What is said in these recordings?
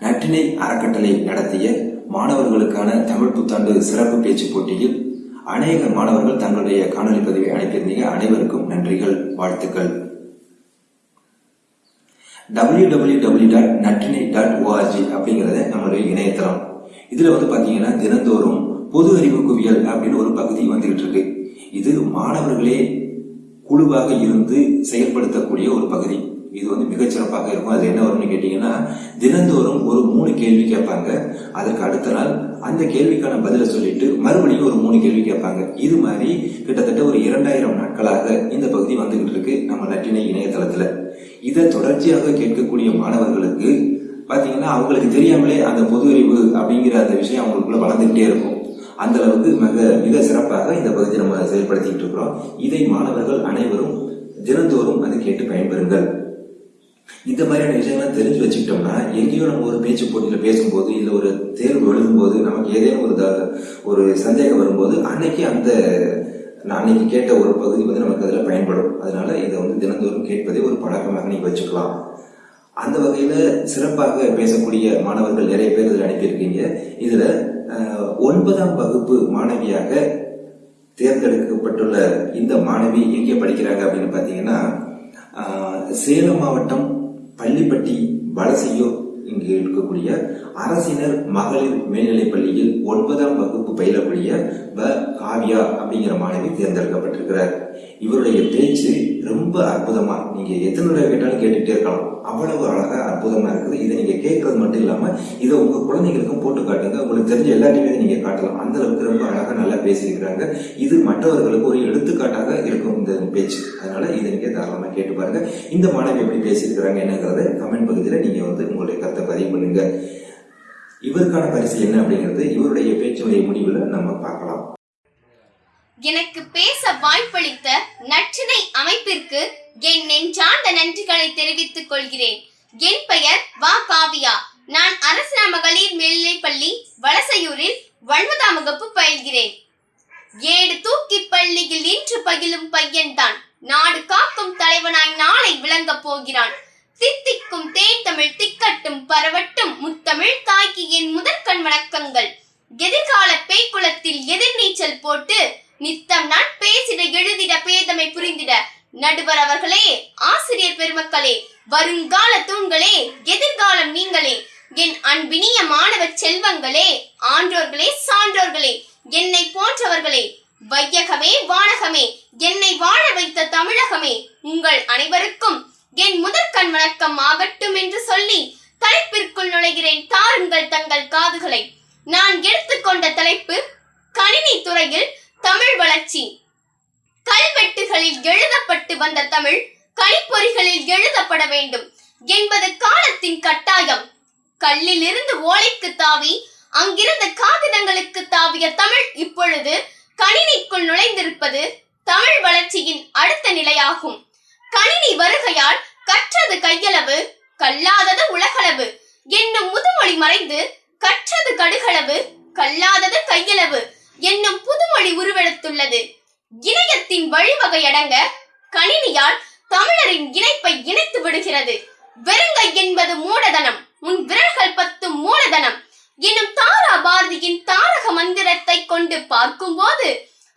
நற்றினை அறக்கட்டளை நடத்திய மாணவர்களுக்கான தமிழ் புத்தாண்டு சிறப்பு பேச்சு போட்டியில் அநேக மாணவர்கள் தங்களுடைய காணொலி பதிவை அனுப்பியிருந்தீங்க. அனைவருக்கும் நன்றிகள் வாழ்த்துக்கள். www.natinai.org டாட் நற்றினை டாட் ஓஆர்ஜி அப்படிங்கிறத நம்மளுடைய இணையதளம். இதுல வந்து பாத்தீங்கன்னா தினந்தோறும் பொது அறிவு குவியல் அப்படின்னு ஒரு பகுதி வந்துகிட்டு இருக்கு. இது மாணவர்களே குழுவாக இருந்து செயல்படுத்தக்கூடிய ஒரு பகுதி. இது வந்து மிகச்சிறப்பாக இருக்கும். அது என்ன வரும்னு கேட்டீங்கன்னா தினந்தோறும் ஒரு மூணு கேள்வி கேட்பாங்க. அதற்கு அடுத்த நாள் அந்த கேள்விக்கான பதிலை சொல்லிட்டு மறுபடியும் ஒரு மூணு கேள்வி கேட்பாங்க. இது மாதிரி கிட்டத்தட்ட ஒரு இரண்டாயிரம் நாட்களாக இந்த பகுதி வந்துகிட்டு இருக்கு நம்ம நட்டினை இணையதளத்துல. இதை தொடர்ச்சியாக கேட்கக்கூடிய மாணவர்களுக்கு பார்த்தீங்கன்னா அவங்களுக்கு தெரியாமலே அந்த பொது அறிவு அப்படிங்கிற அந்த விஷயம் அவங்களுக்குள்ள வளர்ந்துகிட்டே இருக்கும். அந்த அளவுக்கு மிக மிக சிறப்பாக இந்த பகுதி நம்ம செயல்படுத்திட்டு இருக்கிறோம். இதை மாணவர்கள் அனைவரும் தினந்தோறும் அதை கேட்டு பயன்பெறுங்கள். இந்த மாதிரியான விஷயங்கள்லாம் தெரிஞ்சு வச்சுக்கிட்டோம்னா எங்கேயோ நம்ம ஒரு பேச்சு போட்டியில் பேசும்போது இல்லை ஒரு தேர்வு எழுதும்போது நமக்கு ஏதேனும் ஒரு த- ஒரு சந்தேகம் வரும்போது அன்னைக்கு அந்த நான் அன்னைக்கு கேட்ட ஒரு பகுதி வந்து நமக்கு அதில் பயன்படும். அதனால இதை வந்து தினந்தோறும் கேட்பதே ஒரு பழக்கமாக நீங்கள் வச்சுக்கலாம். அந்த வகையில் சிறப்பாக பேசக்கூடிய மாணவர்கள் நிறைய பேர் இதில் அனுப்பியிருக்கீங்க. இதில் ஒன்பதாம் வகுப்பு மாணவியாக தேர்ந்தெடுக்கப்பட்டுள்ள இந்த மாணவி எங்கே படிக்கிறாங்க அப்படின்னு பார்த்தீங்கன்னா சேலம் மாவட்டம் பள்ளிப்பட்டி வலசையூர் இங்கு இருக்கக்கூடிய அரசினர் மகளிர் மேல்நிலைப் பள்ளியில் ஒன்பதாம் வகுப்பு பயிலக்கூடிய ப காவியா அப்படிங்கிற மாணவி தேர்ந்தெடுக்கப்பட்டிருக்கிறார். இவருடைய பேச்சு ரொம்ப அற்புதமா நீங்க எத்தனை தடவை கேட்டாலும் கேட்டுட்டே இருக்கலாம். அவ்வளவு அழகா அற்புதமா இருக்குது. இதை நீங்க கேட்கறது மட்டும் இல்லாம இதை உங்க குழந்தைகளுக்கும் போட்டு காட்டுங்க. உங்களுக்கு தெரிஞ்ச எல்லாத்தையுமே நீங்க காட்டலாம். அந்த அளவுக்கு ரொம்ப அழகா நல்லா பேசியிருக்கிறாங்க. இது மற்றவர்களுக்கு ஒரு எடுத்துக்காட்டாக பேச்சு அதனால இதை நீங்க தாராளமாக கேட்டு பாருங்க. இந்த மாணவி எப்படி பேசியிருக்கிறாங்க என்னங்கிறத கமெண்ட் பகுதியில் நீங்க வந்து உங்களுடைய கருத்தை பதிவு பண்ணுங்க. இவருக்கான பரிசு என்ன அப்படிங்கிறது இவருடைய பேச்சினுடைய முடிவில் நம்ம பார்க்கலாம். எனக்கு பேச வாய்ப்பளித்த நற்றினை அமைப்பிற்கு என் நெஞ்சார்ந்த நன்றிகளை தெரிவித்துக் கொள்கிறேன். என் பெயர் வா காவியா. நான் அரசு மகளிர் மேல்நிலைப்பள்ளி வலசையூரில் ஒன்பதாம் வகுப்பு பயில்கிறேன். ஏடு தூக்கி பள்ளியில் இன்று பகிலும் பையன்தான். நாடு காக்கும் தலைவனாய் நாளை விளங்கப் போகிறான். தித்திக்கும் தேன் தமிழ் திக்கட்டும் பரவட்டும் முத்தமிழ் தாய்க்கு என் முதற்கண் வணக்கங்கள். எதிர்கால பேய்க்குளத்தில் எதிர்நீச்சல் போட்டு நித்தம் நான் பேசிட எழுதிட பேதமை புரிந்திட. நடுவர் அவர்களே ஆசிரியர் பெருமக்களே வருங்கால தூண்களே எதிர்காலம் நீங்களே. என் அன்பினிய மாணவ செல்வங்களே ஆன்றோர்களே சான்றோர்களே என்னை போன்றவர்களே வையகமே வானகமே என்னை வாழ வைத்த தமிழகமே உங்கள் அனைவருக்கும் என் முதற்கண் வணக்கம் ஆகட்டும் என்று சொல்லி தலைப்பிற்குள் நுழைகிறேன். தாருங்கள் தங்கள் காதுகளை. நான் எடுத்துக்கொண்ட தலைப்பு கணினி துறையில் தமிழ் வளர்ச்சி. கல்வெட்டுகளில் எழுதப்பட்டு வந்த தமிழ் கணிப்பொறிகளில் எழுதப்பட வேண்டும் என்பது காலத்தின் கட்டாயம். கல்லில் இருந்து ஓலைக்கு தாவி அங்கிருந்த காகிதங்களுக்கு தாவிய தமிழ் இப்பொழுது கணினிக்குள் நுழைந்திருப்பது தமிழ் வளர்ச்சியின் அடுத்த நிலையாகும். கணினி வருகையால் கற்றது கையளவு கல்லாதது உலகளவு. என்னும் முதுமொழி மறைந்து கற்றது கடுகளவு கல்லாதது கையளவு என்னும் புதுமொழி உருவெடுத்துள்ளது. இணையத்தின் வழிவகை அடங்க கணினியால் தமிழரின் இணைப்பை இணைத்து விடுகிறது. வெறுங்கை என்பது மூடதனம் உன் விரல்கள் பத்து மூலதனம் பார்க்கும்போது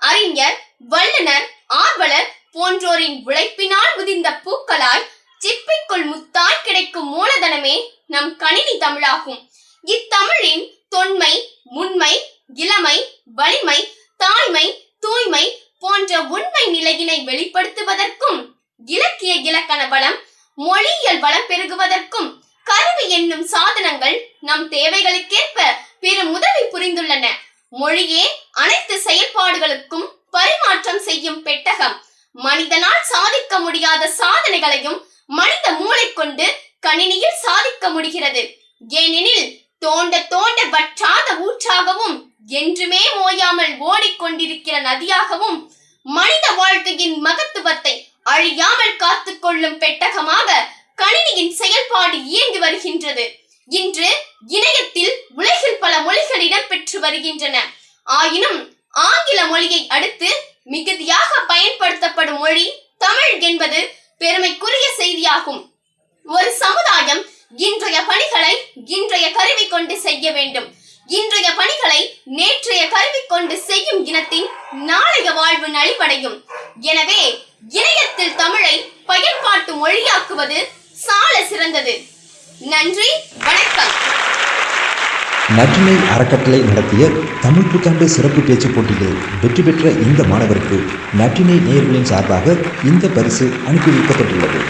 அறிஞர் வல்லுனர் ஆர்வலர் போன்றோரின் உழைப்பினால் உதிர்ந்த பூக்களாய் சிப்பிக்குள் முத்தாய் கிடைக்கும் மூலதனமே நம் கணினி தமிழாகும். இத்தமிழின் தொன்மை முன்மை இளமை வலிமை தாய்மை தூய்மை போன்ற உண்மை நிலையினை வெளிப்படுத்துவதற்கும் இலக்கிய இலக்கண வளம் மொழியியல் வளம் பெருகுவதற்கும் கருவி என்னும் சாதனங்கள் நம் தேவைகளுக்கேற்ப பெரும் உதவி புரிந்துள்ளன. மொழியே அனைத்து செயல்பாடுகளுக்கும் பரிமாற்றம் செய்யும் பெட்டகம். மனிதனால் சாதிக்க முடியாத சாதனைகளையும் மனித மூளை கொண்டு கணினியில் சாதிக்க முடிகிறது. ஏனெனில் தோண்ட தோண்ட வற்றாத ஊற்றாகவும் என்றுமே ஓயாமல் ஓடிக்கொண்டிருக்கிற நதியாகவும் மனித வாழ்க்கையின் மகத்துவத்தை அழியாமல் காத்துக்கொள்ளும் பெட்டகமாக கணினியின் செயல்பாடு இயங்கி வருகின்றது. இன்று இணையத்தில் உலகில் பல மொழிகள் இடம்பெற்று வருகின்றன. ஆயினும் ஆங்கில மொழியை அடுத்து மிகுதியாக பயன்படுத்தப்படும் மொழி தமிழ் என்பது பெருமைக்குரிய செய்தியாகும். ஒரு சமுதாயம் இன்றைய பணிகளை இன்றைய கருவி கொண்டு செய்ய வேண்டும். இன்றைய பணிகளை நேற்றைய கருவி கொண்டு செய்யும் இனத்தின் நாளைய வாழ்வு நலிவடையும் எனவே இணையத்தில் தமிழை பயன்பாட்டு மொழியாக்குவது சால சிறந்தது. நன்றி வணக்கம். நற்றினை அறக்கட்டளை நடத்திய தமிழ் புத்தாண்டு சிறப்பு பேச்சு போட்டியில் வெற்றி பெற்ற இந்த மாணவருக்கு நற்றினை நேர்களின் சார்பாக இந்த பரிசு அனுப்பி வைக்கப்பட்டுள்ளது.